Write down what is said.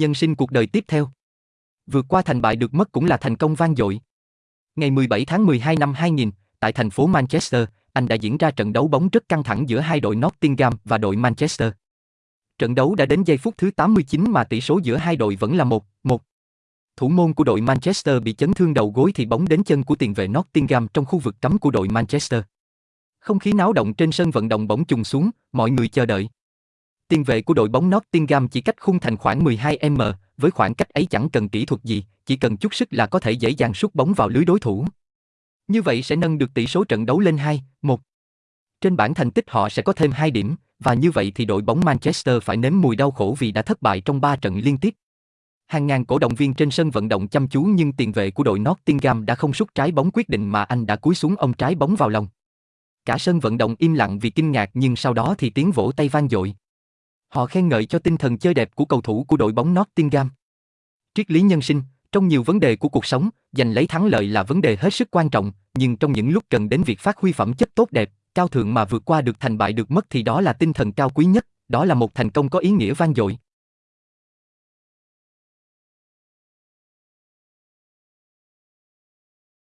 Nhân sinh cuộc đời tiếp theo. Vượt qua thành bại được mất cũng là thành công vang dội. Ngày 17 tháng 12 năm 2000, tại thành phố Manchester, Anh đã diễn ra trận đấu bóng rất căng thẳng giữa hai đội Nottingham và đội Manchester. Trận đấu đã đến giây phút thứ 89 mà tỷ số giữa hai đội vẫn là 1-1. Thủ môn của đội Manchester bị chấn thương đầu gối thì bóng đến chân của tiền vệ Nottingham trong khu vực cấm của đội Manchester. Không khí náo động trên sân vận động bỗng trùng xuống, mọi người chờ đợi. Tiền vệ của đội bóng Nottingham chỉ cách khung thành khoảng 12m, với khoảng cách ấy chẳng cần kỹ thuật gì, chỉ cần chút sức là có thể dễ dàng sút bóng vào lưới đối thủ. Như vậy sẽ nâng được tỷ số trận đấu lên 2-1. Trên bảng thành tích họ sẽ có thêm 2 điểm, và như vậy thì đội bóng Manchester phải nếm mùi đau khổ vì đã thất bại trong 3 trận liên tiếp. Hàng ngàn cổ động viên trên sân vận động chăm chú nhưng tiền vệ của đội Nottingham đã không sút trái bóng quyết định mà anh đã cúi xuống ông trái bóng vào lòng. Cả sân vận động im lặng vì kinh ngạc nhưng sau đó thì tiếng vỗ tay vang dội. Họ khen ngợi cho tinh thần chơi đẹp của cầu thủ của đội bóng Nottingham. Triết lý nhân sinh, trong nhiều vấn đề của cuộc sống, giành lấy thắng lợi là vấn đề hết sức quan trọng, nhưng trong những lúc cần đến việc phát huy phẩm chất tốt đẹp, cao thượng mà vượt qua được thành bại được mất thì đó là tinh thần cao quý nhất, đó là một thành công có ý nghĩa vang dội.